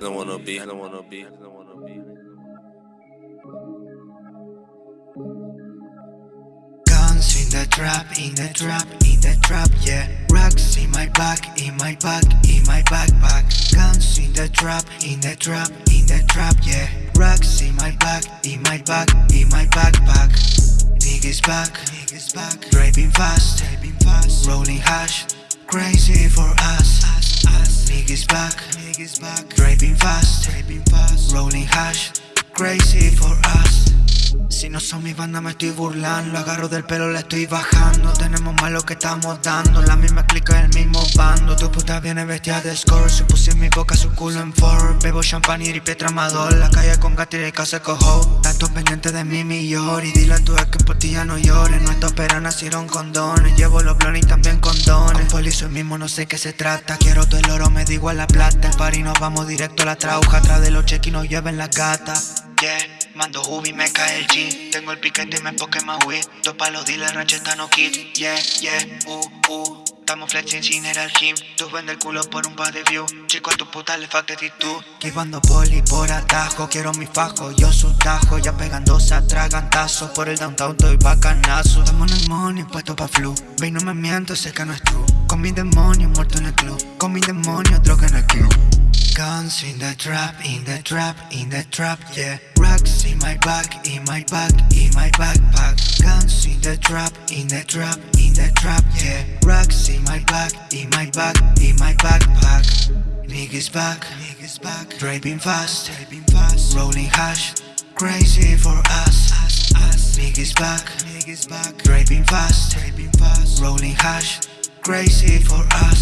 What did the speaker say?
don't wanna be, I don't wanna be, I don't wanna be. Guns in the trap, in the trap, in the trap, yeah. Rocks in my back, in my back, in my backpack. Guns in the trap, in the trap, in the trap, yeah. Rocks in my back, in my back, in my backpack. Niggas back, niggas back. Driving fast, driving fast. Rolling hash, crazy for us. Niggas back, niggas back. Driving fast, driving fast. Rolling hash, crazy for us. Si no son mi banda me estoy burlando. Agarro del pelo, le estoy bajando. Tenemos más lo que estamos dando. La misma clica el mismo bando. Tu puta viene vestida de score. Se puse en mi boca su culo en Ford Bebo champán y Pietra Amador La calle con gato y casa cojo Pendiente de mí mi Y dile a tu ex que por ti ya no llores. Nuestros peras nacieron condones Llevo los blones y también condones Con soy mismo no sé qué se trata. Quiero todo el oro, me digo a la plata. El party nos vamos directo a la trauja. Atrás de los cheques y nos lleven la gata Yeah, mando Hubi, me cae el G Tengo el piquete y me Pokémon Wii Dos palos, dile rancheta no kit Yeah, yeah, uh, uh Estamos flexing sin ir al gym. Tú vende el culo por un par de views. Chico a tu puta le falta actitud Esquivando poli por atajo Quiero mi fajo, yo su tajo Ya pegándose a Por el downtown estoy bacanazo. Estamos en el money, puesto pa' flu. Ve no me miento, sé que no es true Con mi demonio muerto en el club. Con mi demonio droga en el club. Guns in the trap, in the trap, in the trap, yeah. Rocks in my back, in my back, in my backpack. Guns in the trap, in the trap, in the trap, yeah back, in my back, in my backpack. Niggas back, niggas back. Driving fast, driving fast. Rolling hash, crazy for us, us, us Niggas back, niggas back. Driving fast, driving fast. Rolling hash, crazy for us